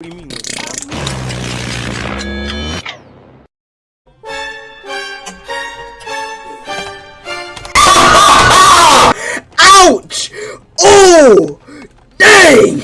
What do you mean? Ouch! Oh! Dang!